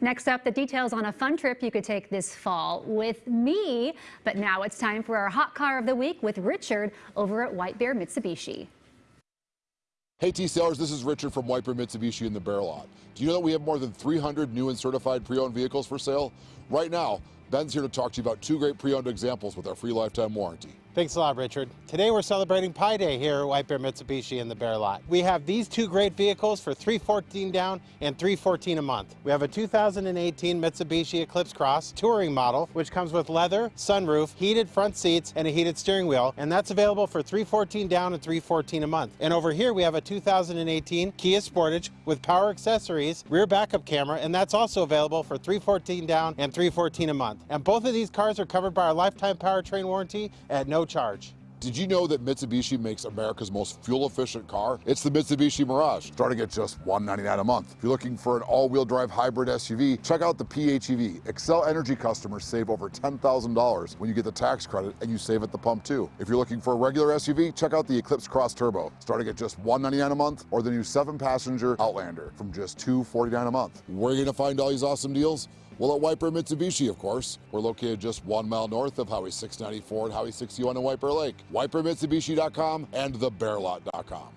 Next up, the details on a fun trip you could take this fall with me. But now it's time for our hot car of the week with Richard over at White Bear Mitsubishi. Hey T-Sailors, this is Richard from White Bear Mitsubishi in the Bear Lot. Do you know that we have more than 300 new and certified pre-owned vehicles for sale? Right now, Ben's here to talk to you about two great pre-owned examples with our free lifetime warranty. Thanks a lot, Richard. Today we're celebrating Pi Day here at White Bear Mitsubishi in the Bear Lot. We have these two great vehicles for 314 down and 314 a month. We have a 2018 Mitsubishi Eclipse Cross touring model, which comes with leather, sunroof, heated front seats, and a heated steering wheel, and that's available for 314 down and 314 a month. And over here we have a 2018 Kia Sportage with power accessories, rear backup camera, and that's also available for 314 down and 314 a month. And both of these cars are covered by our lifetime powertrain warranty at no charge. Did you know that Mitsubishi makes America's most fuel-efficient car? It's the Mitsubishi Mirage, starting at just 199 a month. If you're looking for an all-wheel drive hybrid SUV, check out the PHEV. Xcel Energy customers save over $10,000 when you get the tax credit and you save at the pump too. If you're looking for a regular SUV, check out the Eclipse Cross Turbo, starting at just 199 a month, or the new seven-passenger Outlander from just 249 a month. Where are you gonna find all these awesome deals? Well, at White Bear Mitsubishi, of course. We're located just one mile north of Highway 694 and Highway 61 in White Bear Lake. WhiteBearMitsubishi.com and TheBearLot.com.